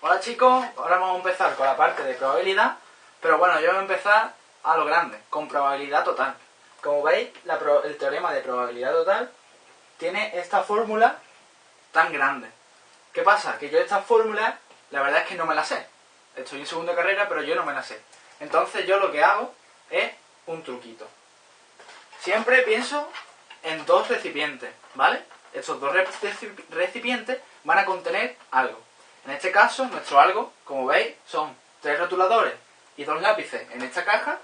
Hola chicos, ahora vamos a empezar con la parte de probabilidad, pero bueno, yo voy a empezar a lo grande, con probabilidad total. Como veis, el teorema de probabilidad total tiene esta fórmula tan grande. ¿Qué pasa? Que yo esta fórmula, la verdad es que no me la sé. Estoy en segunda carrera, pero yo no me la sé. Entonces yo lo que hago es un truquito. Siempre pienso en dos recipientes, ¿vale? Estos dos recipientes van a contener algo. En este caso, nuestro algo, como veis, son tres rotuladores y dos lápices en esta caja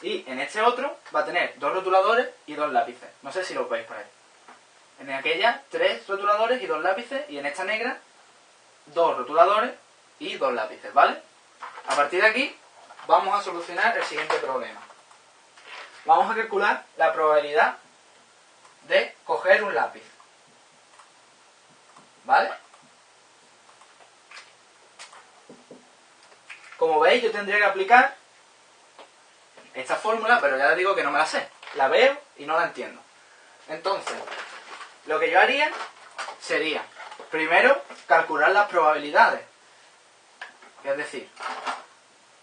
y en este otro va a tener dos rotuladores y dos lápices. No sé si lo veis por ahí. En aquella, tres rotuladores y dos lápices y en esta negra, dos rotuladores y dos lápices, ¿vale? A partir de aquí, vamos a solucionar el siguiente problema. Vamos a calcular la probabilidad de coger un lápiz. ¿Vale? Como veis, yo tendría que aplicar esta fórmula, pero ya les digo que no me la sé. La veo y no la entiendo. Entonces, lo que yo haría sería, primero, calcular las probabilidades. Es decir,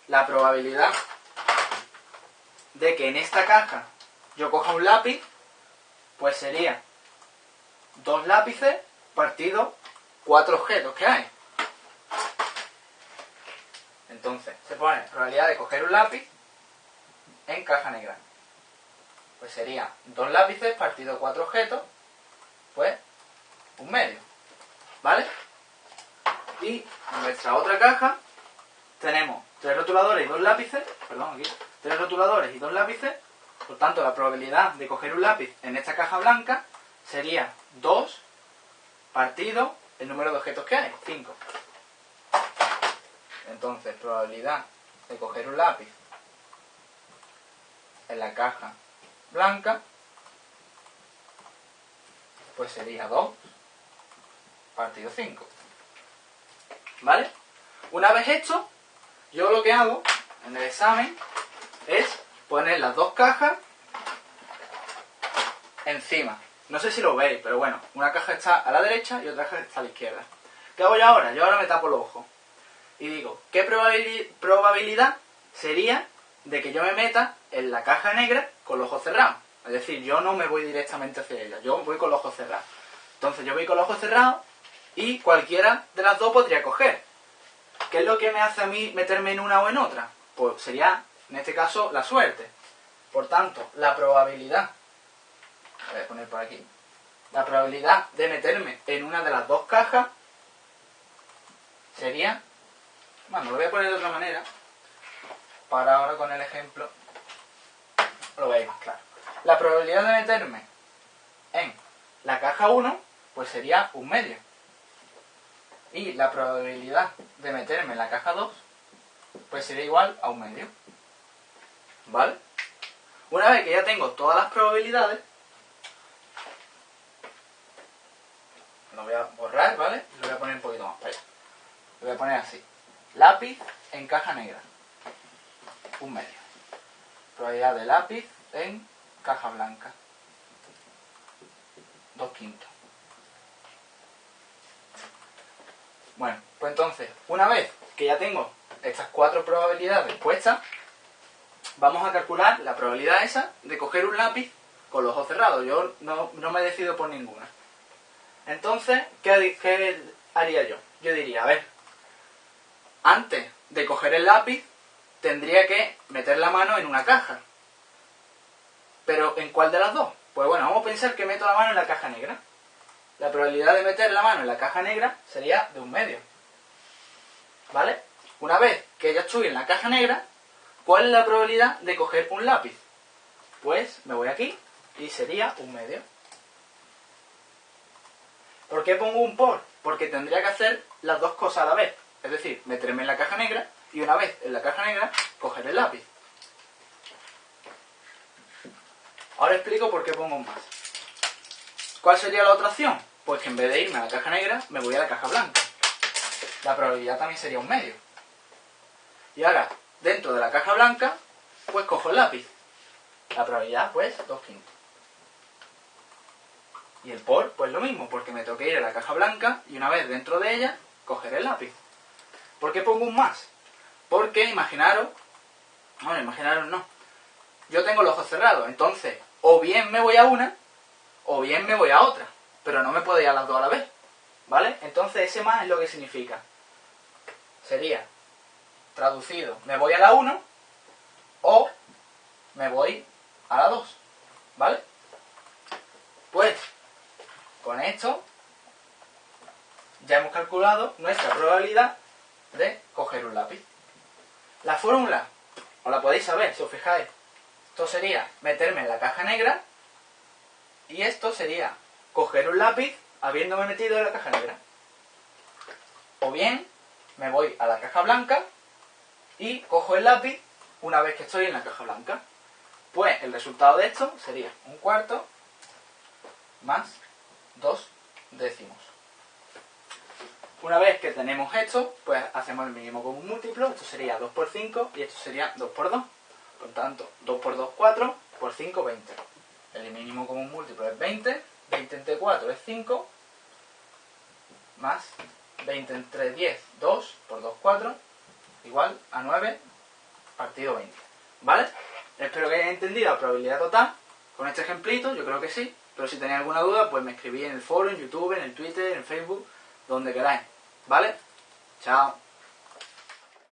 la probabilidad de que en esta caja yo coja un lápiz, pues sería dos lápices partido cuatro objetos que hay. Entonces, se pone probabilidad de coger un lápiz en caja negra. Pues sería dos lápices partido cuatro objetos, pues un medio. ¿Vale? Y en nuestra otra caja tenemos tres rotuladores y dos lápices, perdón, aquí, tres rotuladores y dos lápices, por tanto la probabilidad de coger un lápiz en esta caja blanca sería 2 partido el número de objetos que hay, 5. Entonces, probabilidad de coger un lápiz en la caja blanca, pues sería 2 partido 5. ¿Vale? Una vez hecho, yo lo que hago en el examen es poner las dos cajas encima. No sé si lo veis, pero bueno, una caja está a la derecha y otra caja está a la izquierda. ¿Qué hago yo ahora? Yo ahora me tapo los ojos y digo, ¿qué probabilidad sería de que yo me meta en la caja negra con los ojos cerrados? Es decir, yo no me voy directamente hacia ella, yo voy con los ojos cerrados. Entonces yo voy con los ojos cerrados y cualquiera de las dos podría coger. ¿Qué es lo que me hace a mí meterme en una o en otra? Pues sería, en este caso, la suerte. Por tanto, la probabilidad, voy a poner por aquí, la probabilidad de meterme en una de las dos cajas sería bueno, lo voy a poner de otra manera. Para ahora con el ejemplo lo veis más claro. La probabilidad de meterme en la caja 1, pues sería un medio. Y la probabilidad de meterme en la caja 2, pues sería igual a un medio. ¿Vale? Una vez que ya tengo todas las probabilidades, lo voy a borrar, ¿vale? Lo voy a poner un poquito más para. Lo voy a poner así. Lápiz en caja negra. Un medio. Probabilidad de lápiz en caja blanca. Dos quintos. Bueno, pues entonces, una vez que ya tengo estas cuatro probabilidades puestas, vamos a calcular la probabilidad esa de coger un lápiz con los ojos cerrados. Yo no, no me decido por ninguna. Entonces, ¿qué, ¿qué haría yo? Yo diría, a ver, antes de coger el lápiz, tendría que meter la mano en una caja. Pero ¿en cuál de las dos? Pues bueno, vamos a pensar que meto la mano en la caja negra. La probabilidad de meter la mano en la caja negra sería de un medio. ¿Vale? Una vez que ya estoy en la caja negra, ¿cuál es la probabilidad de coger un lápiz? Pues me voy aquí y sería un medio. ¿Por qué pongo un por? Porque tendría que hacer las dos cosas a la vez. Es decir, meterme en la caja negra y una vez en la caja negra, coger el lápiz. Ahora explico por qué pongo un más. ¿Cuál sería la otra opción? Pues que en vez de irme a la caja negra, me voy a la caja blanca. La probabilidad también sería un medio. Y ahora, dentro de la caja blanca, pues cojo el lápiz. La probabilidad, pues, dos quintos. Y el por, pues lo mismo, porque me toque ir a la caja blanca y una vez dentro de ella, coger el lápiz. ¿Por qué pongo un más? Porque imaginaros, bueno, imaginaros no, yo tengo los ojos cerrados, entonces o bien me voy a una o bien me voy a otra, pero no me puedo ir a las dos a la vez, ¿vale? Entonces ese más es lo que significa. Sería, traducido, me voy a la 1 o me voy a la 2, ¿vale? Pues, con esto ya hemos calculado nuestra probabilidad de coger un lápiz. La fórmula, os la podéis saber, si os fijáis. Esto sería meterme en la caja negra y esto sería coger un lápiz habiéndome metido en la caja negra. O bien me voy a la caja blanca y cojo el lápiz una vez que estoy en la caja blanca. Pues el resultado de esto sería un cuarto más dos décimos. Una vez que tenemos esto, pues hacemos el mínimo común múltiplo. Esto sería 2 por 5 y esto sería 2 por 2. Por tanto, 2 por 2, 4, por 5, 20. El mínimo común múltiplo es 20. 20 entre 4 es 5. Más 20 entre 10, 2 por 2, 4. Igual a 9 partido 20. ¿Vale? Espero que hayáis entendido la probabilidad total con este ejemplito. Yo creo que sí. Pero si tenéis alguna duda, pues me escribís en el foro, en YouTube, en el Twitter, en Facebook donde queráis. ¿Vale? Chao.